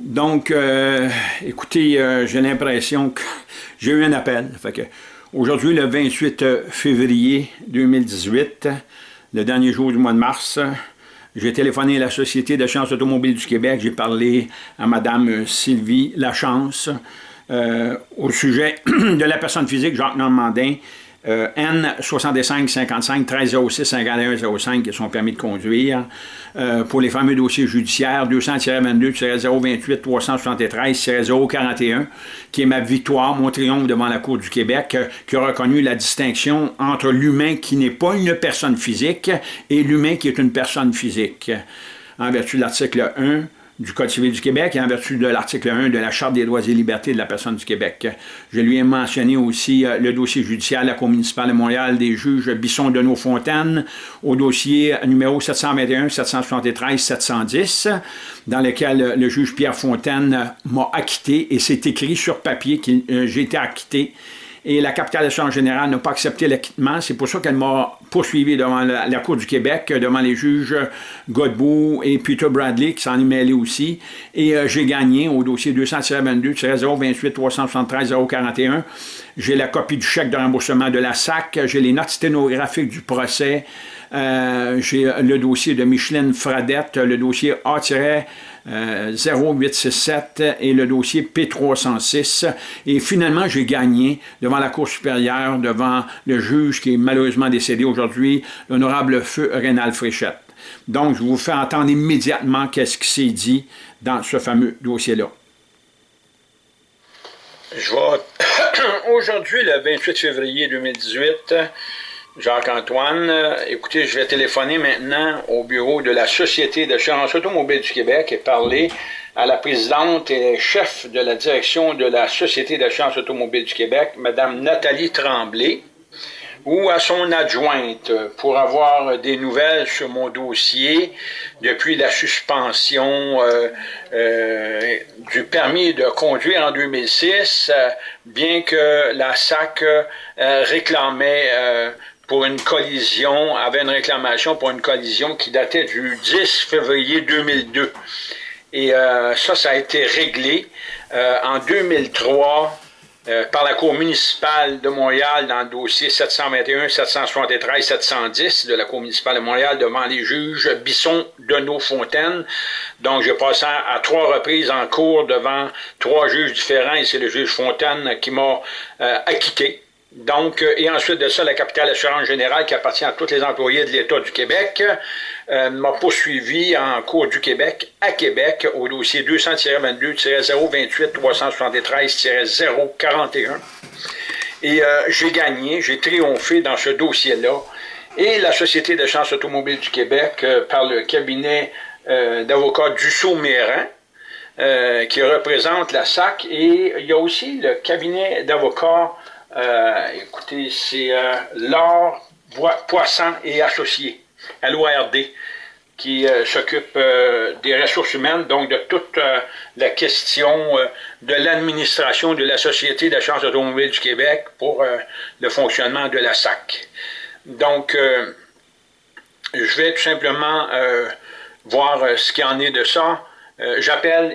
Donc, euh, écoutez, euh, j'ai l'impression que j'ai eu un appel. Aujourd'hui, le 28 février 2018, le dernier jour du mois de mars, j'ai téléphoné à la Société de chance automobile du Québec. J'ai parlé à Mme Sylvie Lachance euh, au sujet de la personne physique Jacques Normandin euh, N65 55 1306 5105 qui sont permis de conduire. Euh, pour les fameux dossiers judiciaires 200-22-028 373-041 qui est ma victoire, mon triomphe devant la Cour du Québec euh, qui a reconnu la distinction entre l'humain qui n'est pas une personne physique et l'humain qui est une personne physique. En vertu de l'article 1 du Code civil du Québec et en vertu de l'article 1 de la Charte des droits et libertés de la personne du Québec. Je lui ai mentionné aussi euh, le dossier judiciaire de la Cour municipale de Montréal des juges Bisson de Fontaine au dossier numéro 721, 773, 710, dans lequel le juge Pierre Fontaine m'a acquitté et c'est écrit sur papier que euh, j'ai été acquitté et la capitale d'assurance générale n'a pas accepté l'acquittement. C'est pour ça qu'elle m'a poursuivi devant la, Cour du Québec, devant les juges Godbout et Peter Bradley, qui s'en est mêlé aussi. Et euh, j'ai gagné au dossier 200-22-028-373-041. J'ai la copie du chèque de remboursement de la SAC, j'ai les notes sténographiques du procès, euh, j'ai le dossier de Micheline Fradette, le dossier A-0867 et le dossier P306. Et finalement, j'ai gagné devant la Cour supérieure, devant le juge qui est malheureusement décédé aujourd'hui, l'honorable feu Rénal Fréchette. Donc, je vous fais entendre immédiatement qu'est-ce qui s'est dit dans ce fameux dossier-là. Je vois aujourd'hui, le 28 février 2018, Jacques-Antoine, écoutez, je vais téléphoner maintenant au bureau de la Société d'assurance automobile du Québec et parler à la présidente et chef de la direction de la Société d'assurance automobile du Québec, Mme Nathalie Tremblay, ou à son adjointe pour avoir des nouvelles sur mon dossier depuis la suspension euh, euh, du permis de conduire en 2006, euh, bien que la SAC réclamait pour une collision, avait une réclamation pour une collision qui datait du 10 février 2002. Et ça, ça a été réglé en 2003 euh, par la Cour municipale de Montréal dans le dossier 721, 773, 710 de la Cour municipale de Montréal devant les juges Bisson, Deneau, Fontaine. Donc, j'ai passé à trois reprises en cours devant trois juges différents et c'est le juge Fontaine qui m'a euh, acquitté. Donc, euh, et ensuite de ça, la capitale assurance générale qui appartient à tous les employés de l'État du Québec euh, m'a poursuivi en cours du Québec à Québec au dossier 200-22-028-373-041. Et euh, j'ai gagné, j'ai triomphé dans ce dossier-là. Et la Société de automobile du Québec, par le cabinet d'avocats Dussault-Mérin, qui représente la SAC, et il y a aussi le cabinet d'avocats euh, écoutez, c'est euh, Laure Poisson et Associés, l'ORD, qui euh, s'occupe des ressources humaines, donc de toute la question de l'administration de la Société d'assurance automobile du Québec pour le fonctionnement de la SAC. Donc, je vais tout simplement voir ce qu'il en est de ça. J'appelle...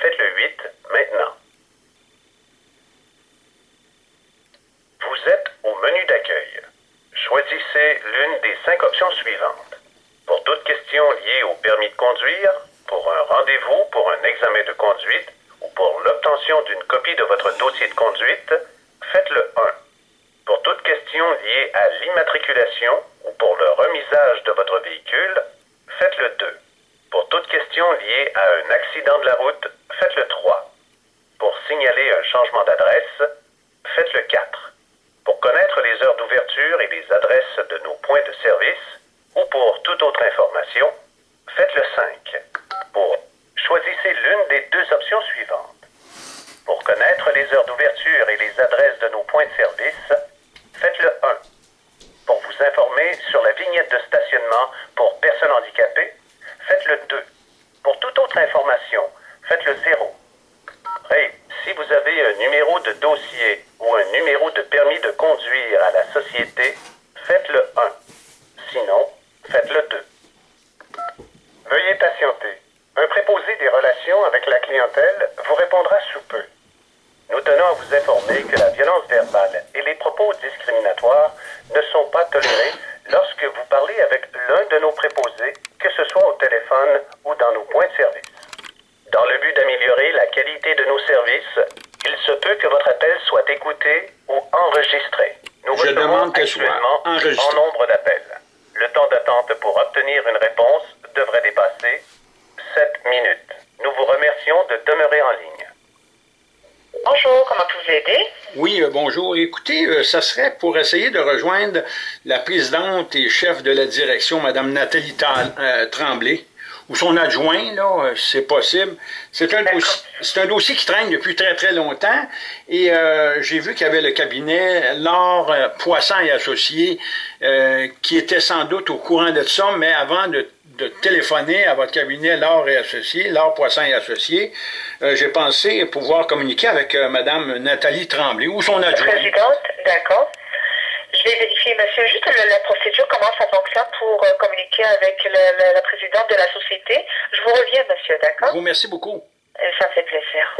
faites le 8 maintenant. Vous êtes au menu d'accueil. Choisissez l'une des cinq options suivantes. Pour toute question liée au permis de conduire, pour un rendez-vous pour un examen de conduite ou pour l'obtention d'une copie de votre dossier de conduite, faites le 1. Pour toute question liée à l'immatriculation ou pour le remisage de votre véhicule, faites le 2. Pour toute question liée à un accident de la route, faites le 3. signaler un changement d'adresse, faites le 4. Pour connaître les heures d'ouverture et les adresses de nos points de service, ou pour toute autre information, faites le 5. Pour choisissez l'une des deux options suivantes. Pour connaître les heures d'ouverture et les adresses de nos points de service, faites le 1. Pour vous informer sur la vignette de stationnement pour personnes handicapées, faites le 2. Pour toute autre information, faites le 0. Et si vous avez un numéro de dossier ou un numéro de permis de conduire à la société, faites le 1. Sinon, faites le 2. Veuillez patienter. Un préposé des relations avec la clientèle vous répondra sous peu. Nous tenons à vous informer que la violence verbale et les propos discriminatoires ne sont pas tolérés lorsque vous parlez avec l'un de nos préposés, que ce soit au téléphone ou dans nos points de service. Dans le but d'améliorer la qualité de nos services, il se peut que votre appel soit écouté ou enregistré. Nous Je demande qu'elle soit actuellement enregistrée. en nombre d'appels. Le temps d'attente pour obtenir une réponse devrait dépasser 7 minutes. Nous vous remercions de demeurer en ligne. Bonjour, comment puis vous aider? Oui, euh, bonjour. Ça serait pour essayer de rejoindre la présidente et chef de la direction, Mme Nathalie euh, Tremblay, ou son adjoint, là, euh, c'est possible. C'est un, dossier, c'est un dossier qui traîne depuis très, très longtemps. Et euh, j'ai vu qu'il y avait le cabinet Laure Poisson et Associés, euh, qui était sans doute au courant de ça, mais avant de, de téléphoner à votre cabinet Laure et Associés, Laure Poisson et Associés, euh, j'ai pensé pouvoir communiquer avec euh, Mme Nathalie Tremblay, ou son adjoint. Présidente, d'accord. Je vais vérifier, monsieur, juste la, la procédure, comment ça fonctionne pour euh, communiquer avec le- le- la présidente de la société? Je vous reviens, monsieur, Je d'accord? vous remercie beaucoup. Ça fait plaisir.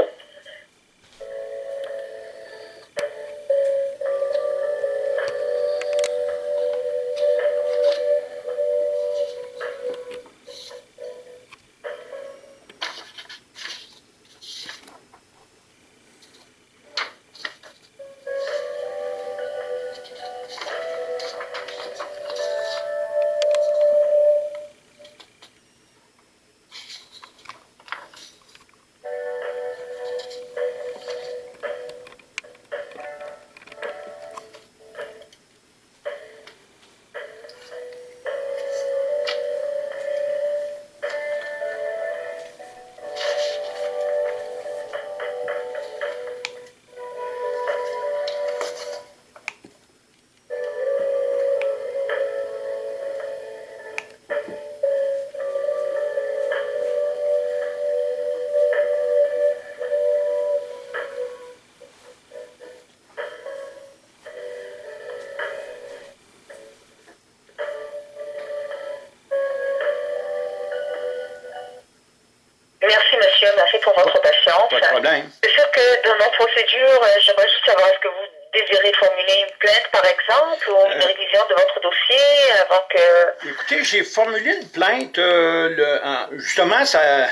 Problème. C'est sûr que dans notre procédure, euh, j'aimerais juste savoir, est-ce que vous désirez formuler une plainte, par exemple, ou une Euh. révision de votre dossier avant que... Écoutez, j'ai formulé une plainte euh, le- en- justement ça, euh,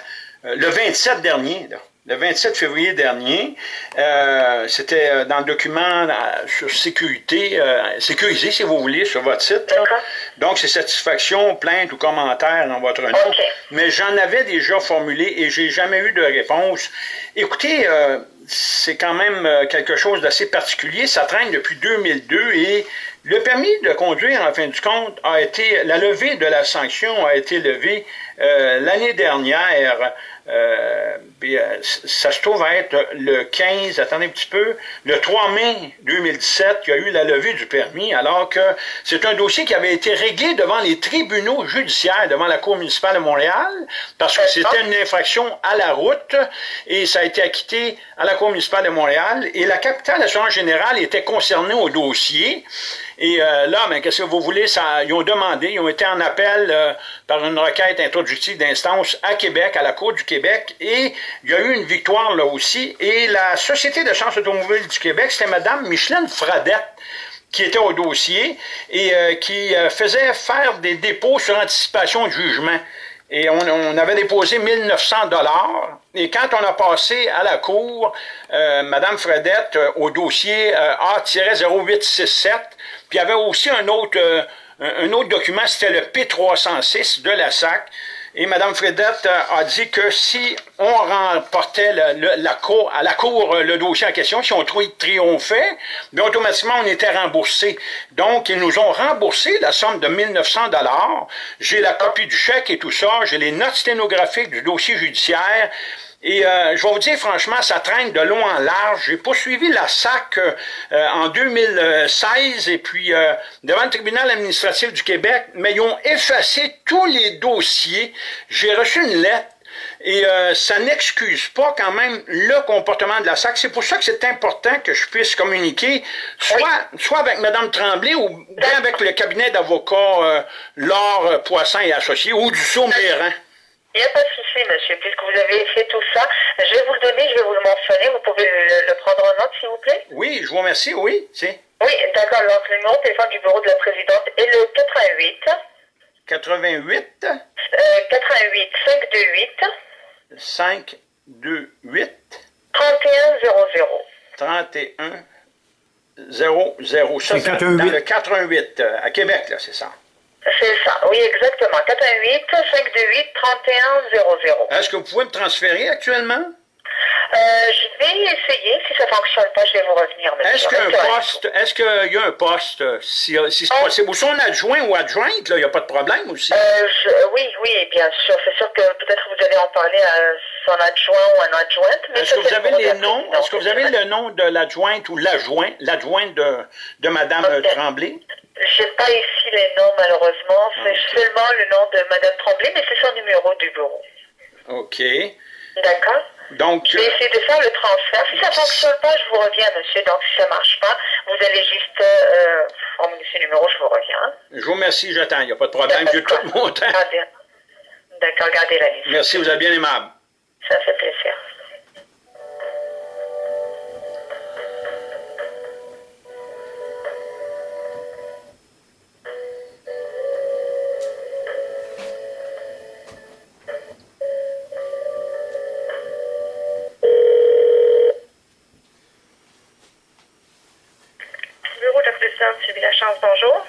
le 27 dernier, là. le 27 février dernier. C'était dans le document sur sécurité, sécurisé si vous voulez, sur votre site. Donc, c'est satisfaction, plainte ou commentaire dans votre nom. Ok. Mais j'en avais déjà formulé et j'ai jamais eu de réponse. Écoutez, euh, c'est quand même euh, quelque chose d'assez particulier. Ça traîne depuis 2002 et le permis de conduire, en fin de compte, a été, la levée de la sanction a été levée euh, l'année dernière. Euh, euh, ça se trouve être le 15, attendez un petit peu, le 3 mai 2017, il y a eu la levée du permis, alors que c'est un dossier qui avait été réglé devant les tribunaux judiciaires, devant la Cour municipale de Montréal, parce que c'était une infraction à la route, et ça a été acquitté à la Cour municipale de Montréal, et la capitale assurance générale était concernée au dossier, et euh, là, ben, qu'est-ce que vous voulez, ça, ils ont demandé, ils ont été en appel euh, par une requête introductive d'instance à Québec, à la Cour du Québec, et il y a eu une victoire là aussi. Et la Société de chance automobile du Québec, c'était Mme Micheline Fradette qui était au dossier et euh, qui euh, faisait faire des dépôts sur anticipation de jugement. Et on, on avait déposé 1900 dollars. Et quand on a passé à la cour, euh, Mme Fredette, euh, au dossier euh, A-0867, puis il y avait aussi un autre, euh, un autre document, c'était le P306 de la SAC. Et Mme Fredette a dit que si on remportait la cour, à la Cour le dossier en question, si on triomphait, bien automatiquement on était remboursé. Donc, ils nous ont remboursé la somme de 1900 dollars. J'ai la copie du chèque et tout ça, j'ai les notes sténographiques du dossier judiciaire. Et euh, je vais vous dire franchement, ça traîne de long en large. J'ai poursuivi la SAC euh, en 2016 et puis euh, devant le tribunal administratif du Québec, mais ils ont effacé tous les dossiers. J'ai reçu une lettre et ça n'excuse pas quand même le comportement de la SAC. C'est pour ça que c'est important que je puisse communiquer, soit, soit avec Mme Tremblay ou bien avec le cabinet d'avocats Laure Poisson et Associés ou du Sauméran. Il n'y a pas de souci, monsieur. Puisque vous avez fait tout ça, je vais vous le donner, je vais vous le mentionner. Vous pouvez le, prendre en note, s'il vous plaît? Oui, je vous remercie, oui. Oui, d'accord. Donc, le numéro de téléphone du bureau de la présidente est le 88. 88? Euh, 88 528. 528. 3100. 31 00. Ça, c'est dans le 88, euh, à Québec, là, c'est ça. C'est ça, oui, exactement. 418 528 3100. Est-ce que vous pouvez me transférer actuellement? Euh, je vais essayer. Si ça ne fonctionne pas, je vais vous revenir. Est-ce qu'il y a un poste, est-ce qu'il y a un poste, si, si c'est oh. possible, ou son adjoint ou adjointe, il n'y a pas de problème aussi? Euh, oui, oui, bien sûr. C'est sûr que peut-être vous allez en parler à son adjoint ou un adjointe. Est-ce que vous avez les noms, est-ce que vous avez le nom de l'adjointe ou l'adjoint, l'adjointe de, de Mme Tremblay? Je n'ai pas ici les noms, malheureusement. C'est seulement le nom de Mme Tremblay, mais c'est son numéro du bureau. OK. D'accord. Donc, je vais essayer de faire le transfert. Si ça ne fonctionne pas, je vous reviens, monsieur. Donc, si ça ne marche pas, vous allez juste euh, emmener ce numéro, je vous reviens. Je vous remercie, j'attends. Il n'y a pas de problème. J'ai tout mon temps. D'accord, gardez la liste. Merci, vous êtes bien aimable. Ça fait plaisir.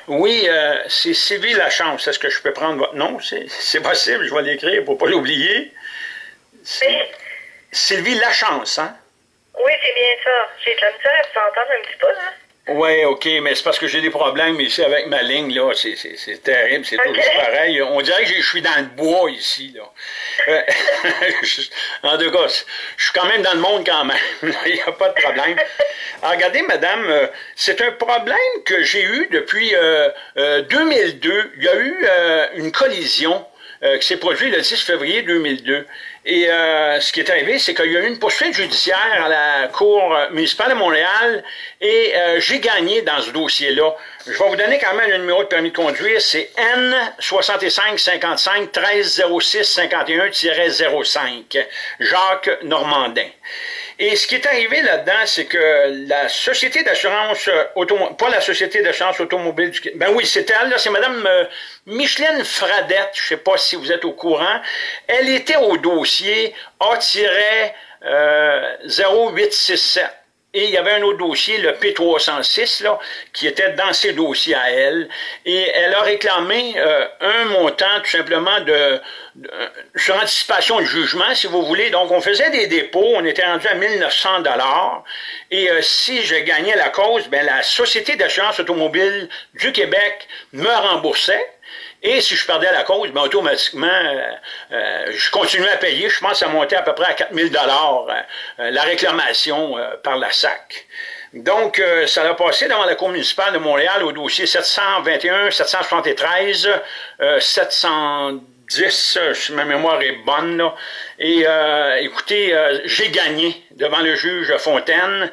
Oui, euh, c'est Sylvie Lachance. Est-ce que je peux prendre votre nom? C'est possible, je vais l'écrire pour ne pas l'oublier. Sylvie Lachance, hein? Oui, c'est bien ça. J'ai de la misère à vous entendre un petit peu, hein? Oui, OK, mais c'est parce que j'ai des problèmes ici avec ma ligne, là. C'est terrible, c'est toujours pareil. On dirait que je suis dans le bois ici, là. Euh, en tout cas, je suis quand même dans le monde quand même. Il n'y a pas de problème. Regardez, madame, euh, c'est un problème que j'ai eu depuis 2002. Euh, Il y a eu une collision qui s'est produite le 10 février 2002. Et euh, ce qui est arrivé, c'est qu'il y a eu une poursuite judiciaire à la Cour municipale de Montréal et euh, j'ai gagné dans ce dossier-là. Je vais vous donner quand même le numéro de permis de conduire, c'est N 6555 1306 51 05 Jacques Normandin. Et ce qui est arrivé là-dedans, c'est que la société d'assurance automobile, pas la société d'assurance automobile du ben oui, c'était elle, c'est Mme euh, Micheline Fradette, je sais pas si vous êtes au courant, elle était au dossier A-0867. Et il y avait un autre dossier, le P306, là, qui était dans ses dossiers à elle. Et elle a réclamé euh, un montant tout simplement de, sur anticipation de jugement, si vous voulez. Donc, on faisait des dépôts, on était rendu à 1900 dollars. Et euh, si je gagnais la cause, ben, la Société d'assurance automobile du Québec me remboursait. Et si je perdais la cause, ben, automatiquement, euh, euh, je continuais à payer. Je pense que ça montait à peu près à 4000 dollars euh, la réclamation par la SAC. Donc, ça a passé devant la Cour municipale de Montréal au dossier 721, 773, 710, si ma mémoire est bonne. Là. Et écoutez, j'ai gagné devant le juge Fontaine,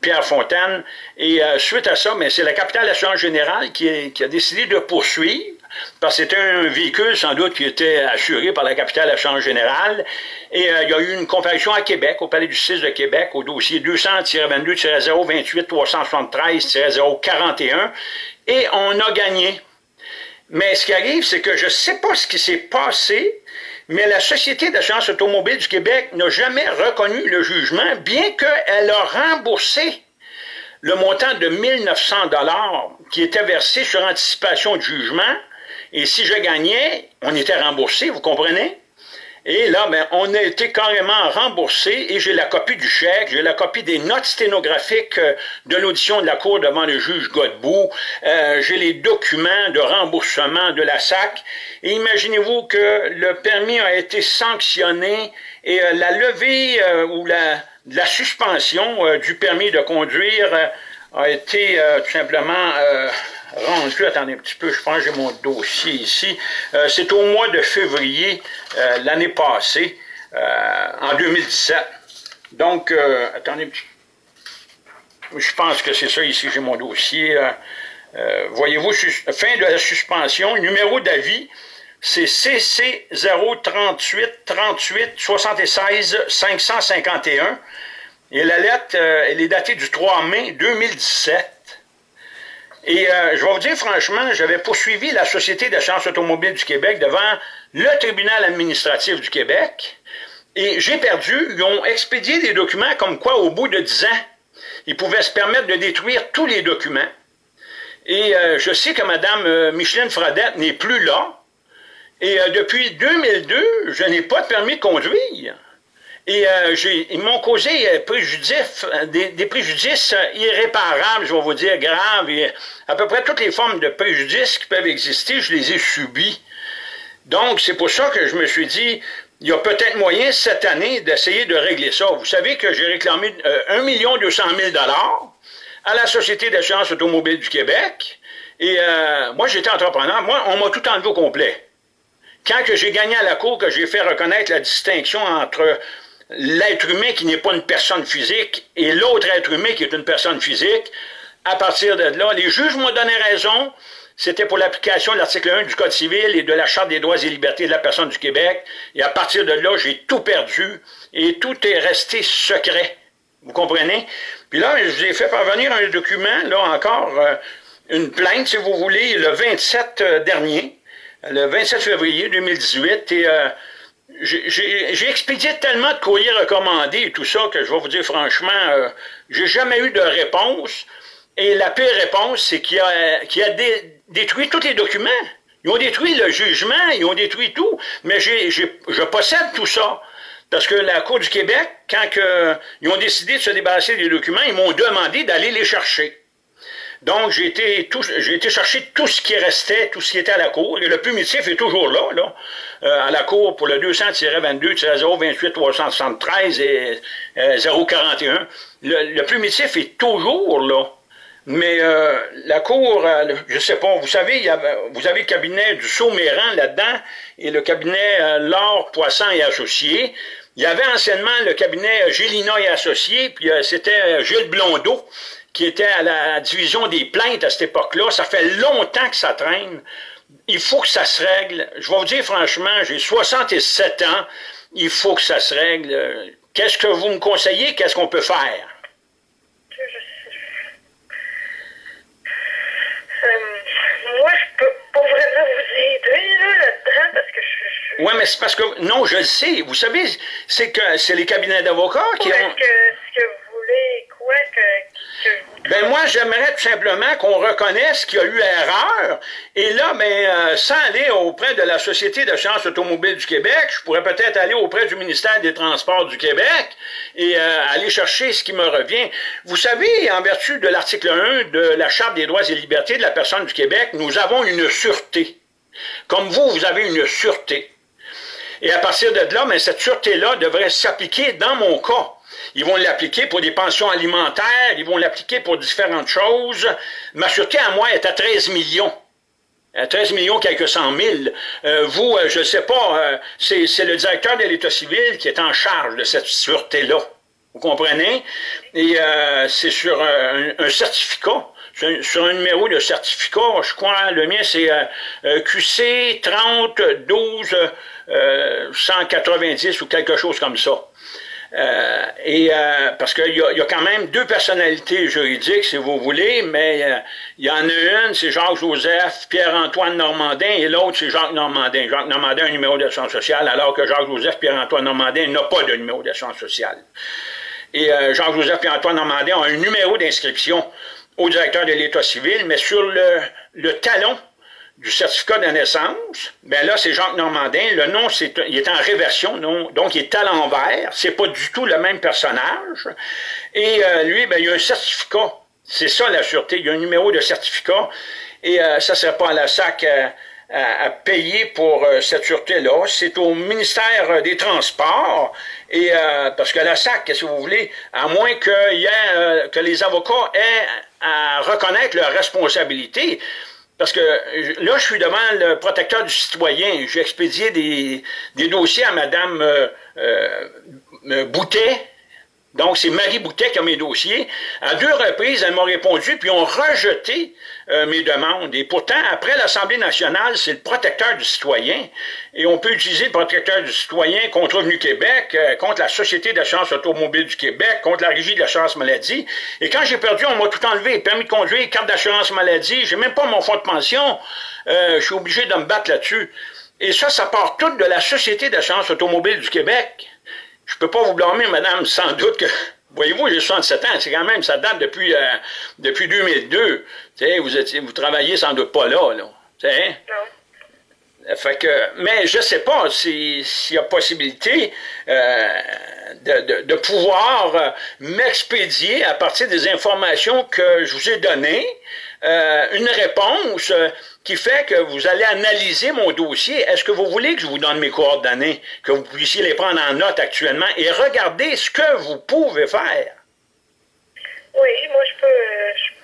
Pierre Fontaine. Et euh, suite à ça, c'est la capitale d'assurance générale qui, qui, a décidé de poursuivre, parce que c'était un véhicule sans doute qui était assuré par la capitale d'assurance générale. Et euh, il y a eu une comparution à Québec, au Palais du 6 de Québec, au dossier 200-22-028-373-041. Et on a gagné. Mais ce qui arrive, c'est que je ne sais pas ce qui s'est passé, mais la Société d'assurance automobile du Québec n'a jamais reconnu le jugement, bien qu'elle a remboursé le montant de 1900 dollars qui était versé sur anticipation de jugement, Et si je gagnais, on était remboursé, vous comprenez? Et là, ben, on a été carrément remboursé et j'ai la copie du chèque, j'ai la copie des notes sténographiques euh, de l'audition de la Cour devant le juge Godbout, euh, j'ai les documents de remboursement de la SAC. Imaginez-vous que le permis a été sanctionné et euh, la levée ou la, la suspension du permis de conduire a été tout simplement rendu, attendez un petit peu, je pense que j'ai mon dossier ici, euh, c'est au mois de février euh, l'année passée, euh, en 2017. Donc, attendez un petit je pense que c'est ça ici, j'ai mon dossier. Voyez-vous, fin de la suspension, numéro d'avis, c'est CC 038 38 76 551. Et la lettre, elle est datée du 3 mai 2017. Et euh, je vais vous dire franchement, j'avais poursuivi la Société d'assurance automobile du Québec devant le tribunal administratif du Québec. Et j'ai perdu. Ils ont expédié des documents comme quoi, au bout de 10 ans, ils pouvaient se permettre de détruire tous les documents. Et euh, je sais que Mme euh, Micheline Fradette n'est plus là. Et depuis 2002, je n'ai pas de permis de conduire. Et euh, ils m'ont causé euh, euh, des, préjudices irréparables, je vais vous dire, graves. À peu près toutes les formes de préjudices qui peuvent exister, je les ai subis. Donc, c'est pour ça que je me suis dit, il y a peut-être moyen cette année d'essayer de régler ça. Vous savez que j'ai réclamé 1 200 000 à la Société d'assurance automobile du Québec. Et moi, j'étais entrepreneur. Moi, on m'a tout enlevé au complet. Quand j'ai gagné à la Cour, que j'ai fait reconnaître la distinction entre l'être humain qui n'est pas une personne physique et l'autre être humain qui est une personne physique, à partir de là, les juges m'ont donné raison, c'était pour l'application de l'article 1 du Code civil et de la Charte des droits et libertés de la personne du Québec, et à partir de là, j'ai tout perdu, et tout est resté secret. Vous comprenez? Puis là, je vous ai fait parvenir un document, là encore, euh, une plainte, si vous voulez, le 27 euh, dernier, le 27 février 2018, et euh, j'ai expédié tellement de courriers recommandés et tout ça que je vais vous dire franchement, euh, j'ai jamais eu de réponse. Et la pire réponse, c'est qu'il a, a détruit tous les documents. Ils ont détruit le jugement, ils ont détruit tout. Mais je possède tout ça. Parce que la Cour du Québec, quand ils ont décidé de se débarrasser des documents, ils m'ont demandé d'aller les chercher. Donc, j'ai été, été chercher tout ce qui restait, tout ce qui était à la cour. Et le primitif est toujours là, là euh, à la cour pour le 200-22-028-373 et 041. Euh, le, le primitif est toujours là. Mais euh, la cour, je sais pas, vous savez, vous avez le cabinet du Sauméran là-dedans et le cabinet Laure, Poisson et Associés. Il y avait anciennement le cabinet Gélina et Associés, puis c'était Gilles Blondeau qui était à la division des plaintes à cette époque-là. Ça fait longtemps que ça traîne. Il faut que ça se règle. Je vais vous dire franchement, j'ai 67 ans. Il faut que ça se règle. Qu'est-ce que vous me conseillez? Qu'est-ce qu'on peut faire? Euh, moi, je peux pas vraiment vous aider là-dedans parce que je... Oui, mais c'est parce que... Non, je le sais. Vous savez, c'est que c'est les cabinets d'avocats qui ont... Est-ce que, que vous voulez quoi que ben moi, j'aimerais tout simplement qu'on reconnaisse qu'il y a eu erreur. Et là, ben, euh, sans aller auprès de la Société de sciences automobiles du Québec, je pourrais peut-être aller auprès du ministère des Transports du Québec et euh, aller chercher ce qui me revient. Vous savez, en vertu de l'article 1 de la Charte des droits et libertés de la personne du Québec, nous avons une sûreté. Comme vous, vous avez une sûreté. Et à partir de là, ben, cette sûreté-là devrait s'appliquer dans mon cas. Ils vont l'appliquer pour des pensions alimentaires, ils vont l'appliquer pour différentes choses. Ma sûreté à moi est à 13 millions. À 13 millions, quelques cent mille. Euh, vous, euh, je ne sais pas, euh, c'est le directeur de l'État civil qui est en charge de cette sûreté-là. Vous comprenez? Et c'est sur un, certificat sur un numéro de certificat, je crois, le mien c'est QC 30 12 190 ou quelque chose comme ça. Euh, et euh, parce qu'il y, y, a quand même deux personnalités juridiques, si vous voulez, mais euh, il y en a une, c'est Jacques-Joseph, Pierre-Antoine Normandin, et l'autre, c'est Jacques Normandin. Jacques Normandin a un numéro d'assurance sociale, alors que Jacques-Joseph, Pierre-Antoine Normandin n'a pas de numéro d'assurance sociale. Et Jacques-Joseph, Pierre-Antoine Normandin ont un numéro d'inscription au directeur de l'État civil, mais sur le, le talon du certificat de naissance, ben là, c'est Jacques Normandin. Le nom, c'est, il est en réversion, non, donc il est à l'envers. C'est pas du tout le même personnage. Et euh, lui, ben, il a un certificat. C'est ça, la sûreté. Il y a un numéro de certificat. Et euh, ça serait pas à la SAC à, à payer pour cette sûreté-là. C'est au ministère des Transports. Et parce que la SAC, si vous voulez, à moins que, y ait, que les avocats aient à reconnaître leurs responsabilités, parce que là, je suis devant le protecteur du citoyen. J'ai expédié des, des, dossiers à Mme euh, euh, Boutet, donc, c'est Marie Boutet qui a mes dossiers. À deux reprises, elle m'a répondu, puis ont rejeté euh, mes demandes. Et pourtant, après l'Assemblée nationale, c'est le protecteur du citoyen. Et on peut utiliser le protecteur du citoyen contre Revenu Québec, euh, contre la Société d'assurance automobile du Québec, contre la Régie de l'assurance maladie. Et quand j'ai perdu, on m'a tout enlevé. Permis de conduire, carte d'assurance maladie, j'ai même pas mon fonds de pension. Euh, je suis obligé de me battre là-dessus. Et ça, ça part tout de la Société d'assurance automobile du Québec. Je peux pas vous blâmer, madame, sans doute que... Voyez-vous, j'ai 67 ans, c'est quand même, ça date depuis, euh, depuis 2002. vous, étiez, vous travaillez sans doute pas là, là. Non. Fait que, mais je ne sais pas s'il y a possibilité euh, de, de, pouvoir euh, m'expédier à partir des informations que je vous ai données, une réponse qui fait que vous allez analyser mon dossier. Est-ce que vous voulez que je vous donne mes coordonnées, que vous puissiez les prendre en note actuellement et regarder ce que vous pouvez faire? Oui, moi je peux, je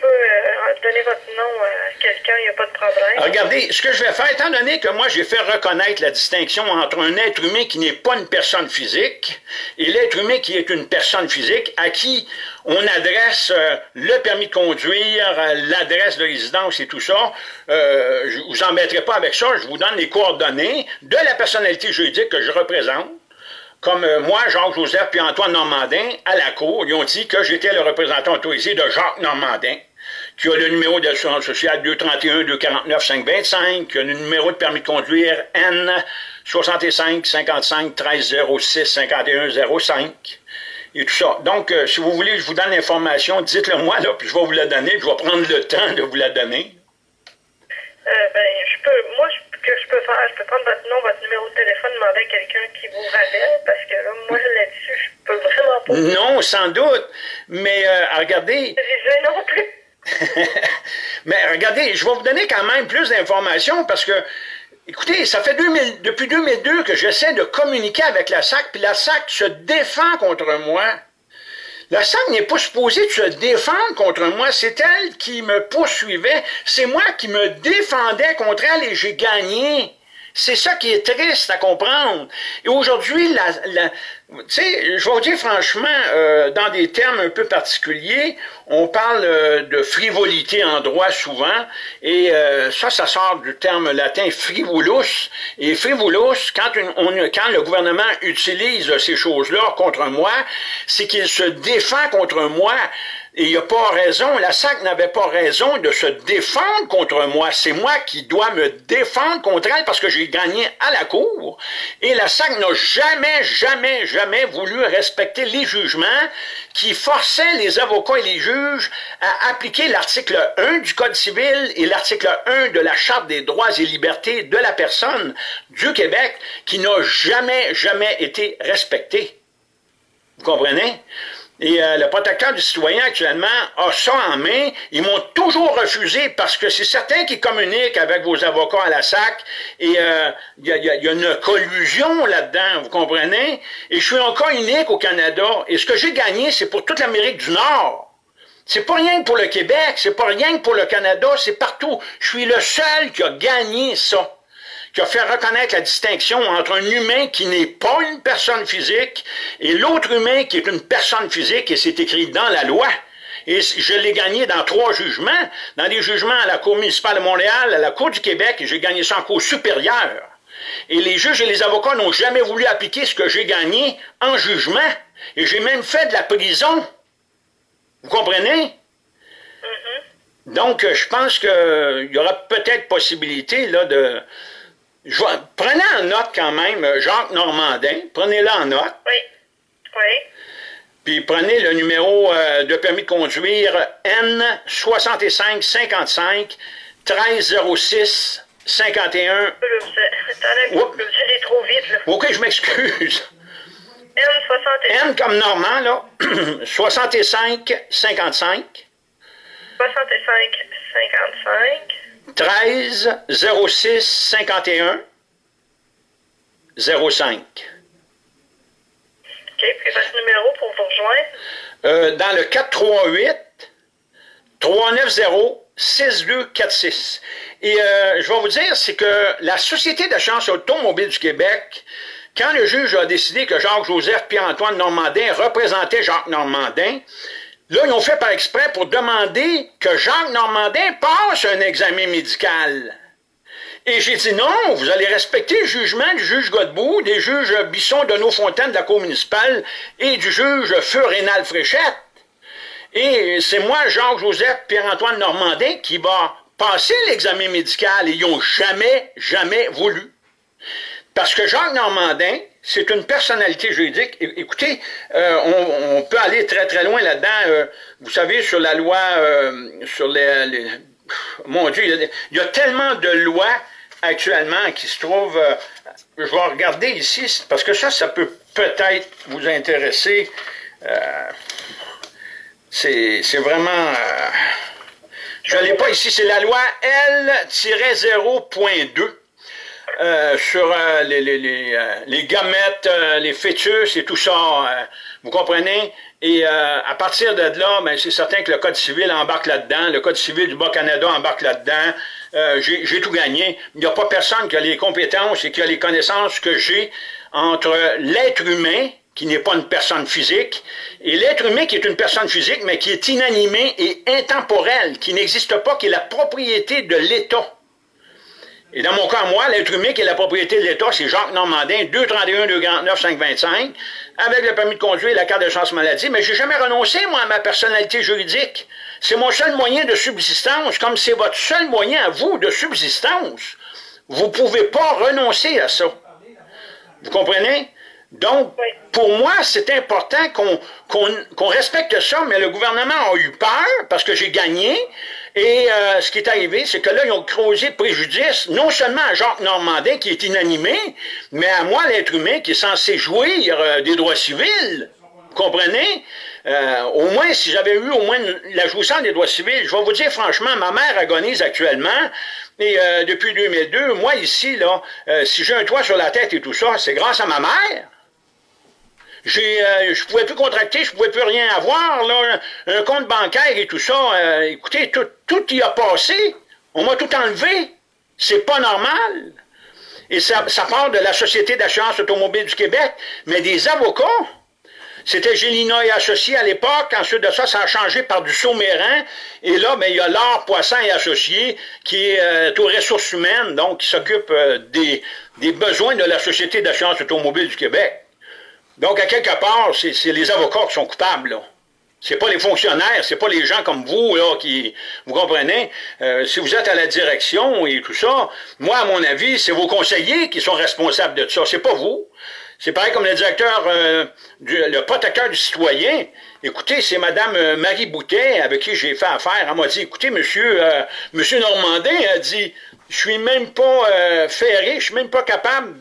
peux euh, donner votre nom à quelqu'un, il n'y a pas de problème. Regardez, ce que je vais faire, étant donné que moi j'ai fait reconnaître la distinction entre un être humain qui n'est pas une personne physique et l'être humain qui est une personne physique à qui on adresse euh, le permis de conduire, euh, l'adresse de résidence et tout ça. Je vous embêterai pas avec ça, je vous donne les coordonnées de la personnalité juridique que je représente. Comme moi, Jacques-Joseph puis Antoine Normandin, à la Cour, ils ont dit que j'étais le représentant autorisé de Jacques Normandin, qui a le numéro d'assurance sociale 231-249-525, qui a le numéro de permis de conduire N 65 55 13 06 51 05 et tout ça. Donc, euh, si vous voulez je vous donne l'information, dites-le moi, là, puis je vais vous la donner, puis je vais prendre le temps de vous la donner. Euh, ben, je peux, moi, ce que je peux faire, je peux prendre votre nom, votre numéro de téléphone, demander à quelqu'un qui vous rappelle, parce que là, moi, là-dessus, je peux vraiment pas. Non, sans doute, mais euh, regardez... Je non plus. mais regardez, je vais vous donner quand même plus d'informations, parce que Écoutez, ça fait depuis 2002 que j'essaie de communiquer avec la SAC, puis la SAC se défend contre moi. La SAC n'est pas supposée se défendre contre moi, c'est elle qui me poursuivait, c'est moi qui me défendais contre elle et j'ai gagné. C'est ça qui est triste à comprendre. Et aujourd'hui, la, je vais vous dire franchement, euh, dans des termes un peu particuliers, on parle euh, de frivolité en droit souvent, et euh, ça, ça sort du terme latin frivolus. Et frivolus, quand, on, quand le gouvernement utilise ces choses-là contre moi, c'est qu'il se défend contre moi et il n'y a pas raison, la SAC n'avait pas raison de se défendre contre moi. C'est moi qui dois me défendre contre elle parce que j'ai gagné à la cour. Et la SAC n'a jamais, jamais, jamais voulu respecter les jugements qui forçaient les avocats et les juges à appliquer l'article 1 du Code civil et l'article 1 de la Charte des droits et libertés de la personne du Québec qui n'a jamais, jamais été respecté. Vous comprenez? Et euh, le protecteur du citoyen actuellement a ça en main. Ils m'ont toujours refusé parce que c'est certain qu'ils communiquent avec vos avocats à la SAC et euh, il y, a, une collusion là-dedans, vous comprenez? Et je suis encore unique au Canada. Et ce que j'ai gagné, c'est pour toute l'Amérique du Nord. C'est pas rien que pour le Québec, c'est pas rien que pour le Canada, c'est partout. Je suis le seul qui a gagné ça qui a fait reconnaître la distinction entre un humain qui n'est pas une personne physique et l'autre humain qui est une personne physique, et c'est écrit dans la loi. Et je l'ai gagné dans trois jugements, dans des jugements à la Cour municipale de Montréal, à la Cour du Québec, et j'ai gagné ça en Cour supérieure. Et les juges et les avocats n'ont jamais voulu appliquer ce que j'ai gagné en jugement. Et j'ai même fait de la prison. Vous comprenez? Mm-hmm. Donc, je pense qu'il y aura peut-être possibilité là, de, prenez en note quand même euh, Jacques Normandin, prenez-le en note. Oui. Oui. Puis prenez le numéro euh, de permis de conduire N6555 1306 51. Attendez un peu, vous allez trop vite, là. OK, je m'excuse. N65. N comme Normand, là. 65 55 65 55 13 06 51 05. OK, puis votre numéro pour vous rejoindre. Euh, dans le 438 390 6246. Et euh, je vais vous dire, c'est que la Société d'assurance automobile du Québec, quand le juge a décidé que Jacques-Joseph Pierre-Antoine Normandin représentait Jacques Normandin, là, ils ont fait par exprès pour demander que Jacques Normandin passe un examen médical. Et j'ai dit non, vous allez respecter le jugement du juge Godbout, des juges Bisson, de Fontaine de la Cour municipale et du juge Feu Rénal Fréchette. Et c'est moi, Jacques-Joseph Pierre-Antoine Normandin, qui va passer l'examen médical et ils n'ont jamais, jamais voulu. Parce que Jacques Normandin, c'est une personnalité juridique. Écoutez, euh, on, peut aller très très loin là-dedans. Euh, vous savez, sur la loi, euh, sur les, Mon Dieu, il y, a, tellement de lois actuellement qui se trouvent... je vais regarder ici, parce que ça, ça peut peut-être vous intéresser. c'est vraiment... je ne l'ai pas ici, c'est la loi L-0.2. Euh, sur euh, euh, les, gamètes, les fœtus et tout ça, vous comprenez? Et à partir de là, ben, c'est certain que le Code civil embarque là-dedans, le Code civil du Bas-Canada embarque là-dedans, j'ai tout gagné. Il n'y a pas personne qui a les compétences et qui a les connaissances que j'ai entre l'être humain, qui n'est pas une personne physique, et l'être humain qui est une personne physique, mais qui est inanimé et intemporel, qui n'existe pas, qui est la propriété de l'État. Et dans mon cas, moi, l'être humain qui est la propriété de l'État, c'est Jacques Normandin, 231 249 525, avec le permis de conduire et la carte de chance maladie, mais j'ai jamais renoncé, moi, à ma personnalité juridique. C'est mon seul moyen de subsistance, comme c'est votre seul moyen à vous de subsistance. Vous ne pouvez pas renoncer à ça. Vous comprenez? Donc, pour moi, c'est important qu'on respecte ça, mais le gouvernement a eu peur parce que j'ai gagné. Et euh, ce qui est arrivé, c'est que là, ils ont causé préjudice, non seulement à Jacques Normandin, qui est inanimé, mais à moi, l'être humain, qui est censé jouir euh, des droits civils. Vous comprenez? Euh, au moins, si j'avais eu au moins la jouissance des droits civils, je vais vous dire franchement, ma mère agonise actuellement, et depuis 2002, moi ici, là, si j'ai un toit sur la tête et tout ça, c'est grâce à ma mère. J'ai, euh, je pouvais plus contracter, je pouvais plus rien avoir, là, un compte bancaire et tout ça. Euh, écoutez, tout, tout y a passé. On m'a tout enlevé. C'est pas normal. Et ça, ça part de la Société d'assurance automobile du Québec, mais des avocats. C'était Gélina et Associés à l'époque. Ensuite de ça, ça a changé par du Sauméran. Et là, ben, il y a l'art Poisson et Associés qui est euh, aux ressources humaines, donc qui s'occupe euh, des, des besoins de la Société d'assurance automobile du Québec. Donc, à quelque part, c'est les avocats qui sont coupables, là. C'est pas les fonctionnaires, c'est pas les gens comme vous, là, qui, vous comprenez, euh, si vous êtes à la direction et tout ça, moi, à mon avis, c'est vos conseillers qui sont responsables de ça, c'est pas vous. C'est pareil comme le directeur, euh, le protecteur du citoyen. Écoutez, c'est Mme euh, Marie Boutet avec qui j'ai fait affaire. Elle m'a dit, écoutez, monsieur, monsieur Normandin a dit, je suis même pas euh, ferré, je suis même pas capable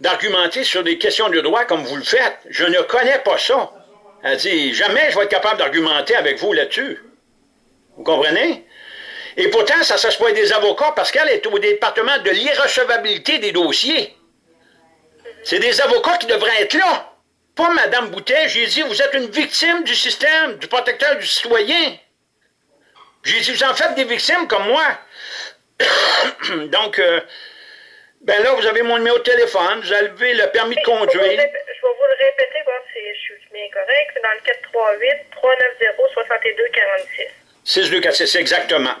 d'argumenter sur des questions de droit comme vous le faites. Je ne connais pas ça. Elle dit, jamais je vais être capable d'argumenter avec vous là-dessus. Vous comprenez? Et pourtant, ça s'assoit des avocats parce qu'elle est au département de l'irrecevabilité des dossiers. C'est des avocats qui devraient être là. Pas Mme Boutet. J'ai dit, vous êtes une victime du système, du protecteur du citoyen. J'ai dit, vous en faites des victimes comme moi. Donc, euh, ben là, vous avez mon numéro de téléphone, vous avez le permis de conduire. Je vais vous le répéter, voir si je suis bien correct. C'est dans le 438-390-6246. 6246, exactement.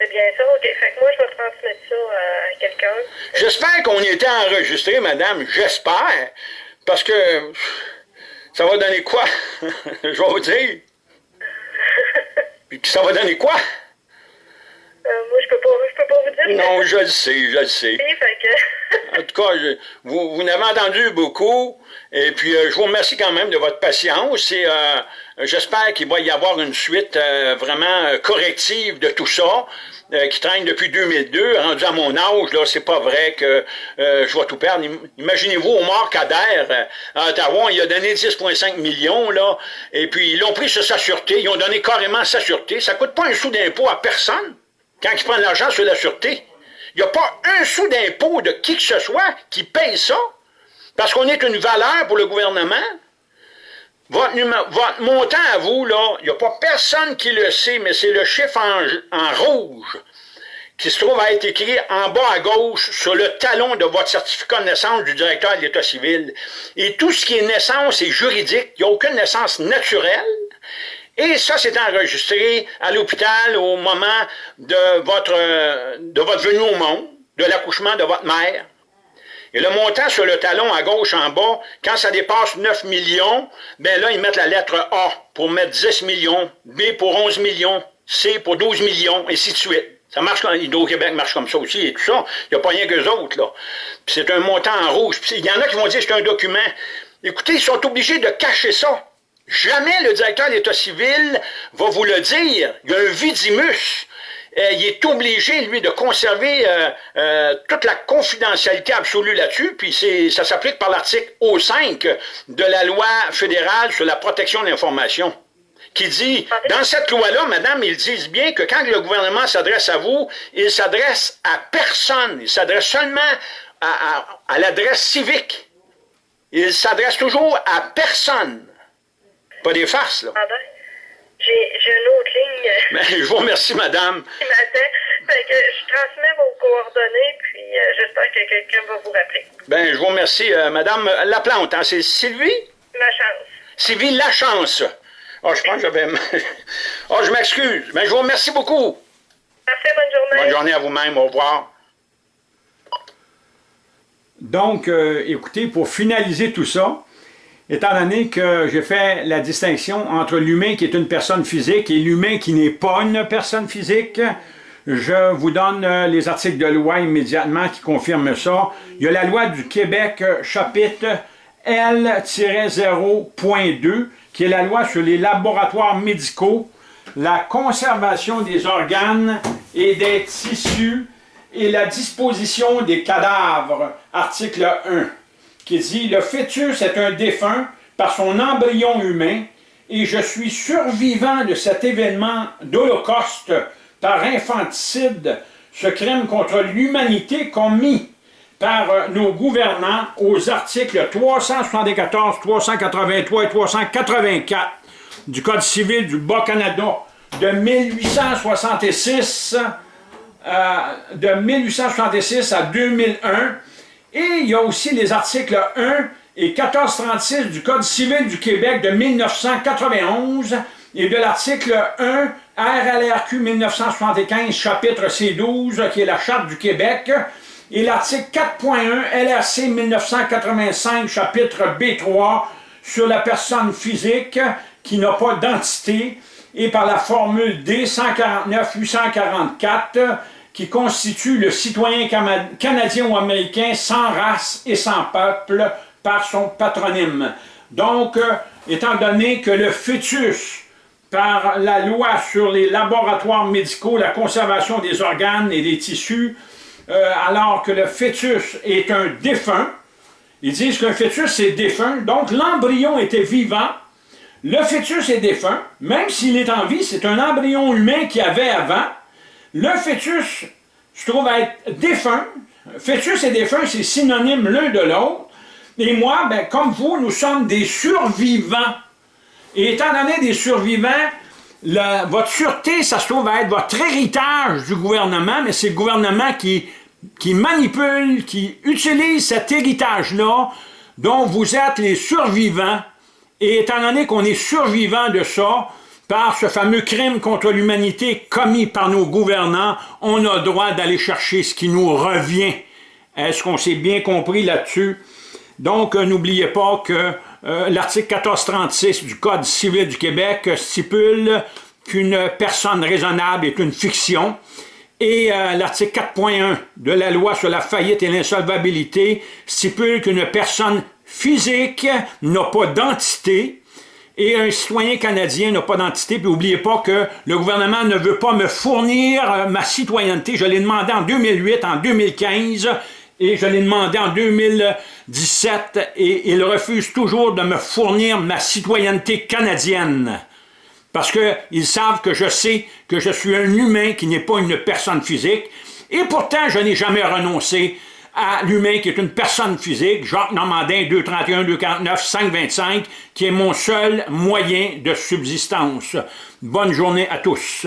C'est bien ça, OK. Fait que moi, je vais transmettre ça à quelqu'un. J'espère qu'on y était enregistré, madame. J'espère. Parce que ça va donner quoi? je vais vous dire. Puis ça va donner quoi? Euh, moi, je peux pas, je peux pas vous dire. Non, je le sais, je le sais. Oui, fait que... En tout cas, vous, vous n'avez entendu beaucoup. Et puis, euh, je vous remercie quand même de votre patience. Et euh, j'espère qu'il va y avoir une suite euh, vraiment corrective de tout ça. qui traîne depuis 2002, rendu à mon âge, là, c'est pas vrai que je vais tout perdre. Imaginez-vous, Omar Kader, à Ottawa, il a donné 10,5 millions, là, et puis ils l'ont pris sur sa sûreté, ils ont donné carrément sa sûreté. Ça coûte pas un sou d'impôt à personne quand ils prennent l'argent sur la sûreté. Il n'y a pas un sou d'impôt de qui que ce soit qui paye ça, parce qu'on est une valeur pour le gouvernement. Votre, montant à vous, là, il n'y a pas personne qui le sait, mais c'est le chiffre en, rouge qui se trouve à être écrit en bas à gauche sur le talon de votre certificat de naissance du directeur de l'État civil. Et tout ce qui est naissance est juridique. Il n'y a aucune naissance naturelle. Et ça, c'est enregistré à l'hôpital au moment de votre, de votre venue au monde, de l'accouchement de votre mère. Et le montant sur le talon à gauche en bas, quand ça dépasse 9 millions, ben là, ils mettent la lettre A pour mettre 10 millions, B pour 11 millions, C pour 12 millions, et ainsi de suite. Ça marche comme Hydro-Québec marche comme ça aussi et tout ça. Il n'y a pas rien qu'eux autres, là. C'est un montant en rouge. il y en a qui vont dire que c'est un document. Écoutez, ils sont obligés de cacher ça. Jamais le directeur de l'État civil va vous le dire. Il y a un vidimus. Il est obligé, lui, de conserver euh, euh, toute la confidentialité absolue là-dessus, puis ça s'applique par l'article O5 de la loi fédérale sur la protection de l'information qui dit, dans cette loi-là, madame, ils disent bien que quand le gouvernement s'adresse à vous, il s'adresse à personne, il s'adresse seulement à l'adresse civique. Il s'adresse toujours à personne. Pas des farces, là. Pardon? J'ai une autre ligne. Ben, je vous remercie, madame. Qui m'attend. Fait que je transmets vos coordonnées, puis euh, j'espère que quelqu'un va vous rappeler. Ben, je vous remercie, euh, madame Laplante. Hein, c'est Sylvie? Lachance. Sylvie Lachance. Oh, je pense que j'avais... oh, je m'excuse. Mais ben, je vous remercie beaucoup. Parfait, bonne journée. Bonne journée à vous-même. Au revoir. Donc, euh, écoutez, pour finaliser tout ça, étant donné que j'ai fait la distinction entre l'humain qui est une personne physique et l'humain qui n'est pas une personne physique, je vous donne euh, les articles de loi immédiatement qui confirment ça. Il y a la loi du Québec, euh, chapitre L-0.2, qui est la loi sur les laboratoires médicaux, la conservation des organes et des tissus et la disposition des cadavres, article 1 qui dit « Le fœtus est un défunt par son embryon humain et je suis survivant de cet événement d'Holocauste par infanticide, ce crime contre l'humanité commis par euh, nos gouvernants aux articles 374, 383 et 384 du Code civil du Bas-Canada de 1866, euh, de 1866 à 2001 et il y a aussi les articles 1 et 1436 du Code civil du Québec de 1991 et de l'article 1 RLRQ 1975 chapitre C12 qui est la Charte du Québec et l'article 4.1 LRC 1985 chapitre B3 sur la personne physique qui n'a pas d'entité et par la formule D149-844 qui constitue le citoyen canadien ou américain sans race et sans peuple par son patronyme. Donc, euh, étant donné que le fœtus, par la loi sur les laboratoires médicaux, la conservation des organes et des tissus, euh, alors que le fœtus est un défunt, ils disent qu'un fœtus est défunt, donc l'embryon était vivant, le fœtus est défunt, même s'il est en vie, c'est un embryon humain qu'il y avait avant, le fœtus je trouve être défunt. Fœtus et défunt, c'est synonyme l'un de l'autre. Et moi, ben, comme vous, nous sommes des survivants. Et étant donné des survivants, votre sûreté, ça se trouve être votre héritage du gouvernement, mais c'est le gouvernement qui, qui manipule, qui utilise cet héritage-là, dont vous êtes les survivants. Et étant donné qu'on est survivants de ça, par ce fameux crime contre l'humanité commis par nos gouvernants, on a droit d'aller chercher ce qui nous revient. Est-ce qu'on s'est bien compris là-dessus? Donc, euh, n'oubliez pas que euh, l'article 1436 du Code civil du Québec stipule qu'une personne raisonnable est une fiction Et euh, l'article 4.1 de la loi sur la faillite et l'insolvabilité stipule qu'une personne physique n'a pas d'entité et un citoyen canadien n'a pas d'entité. Puis n'oubliez pas que le gouvernement ne veut pas me fournir euh, ma citoyenneté. Je l'ai demandé en 2008, en 2015 et je l'ai demandé en 2017 et il refuse toujours de me fournir ma citoyenneté canadienne. Parce qu'ils savent que je sais que je suis un humain qui n'est pas une personne physique. Et pourtant, je n'ai jamais renoncé à l'humain qui est une personne physique, Jacques Normandin, 231, 249, 525, qui est mon seul moyen de subsistance. Bonne journée à tous.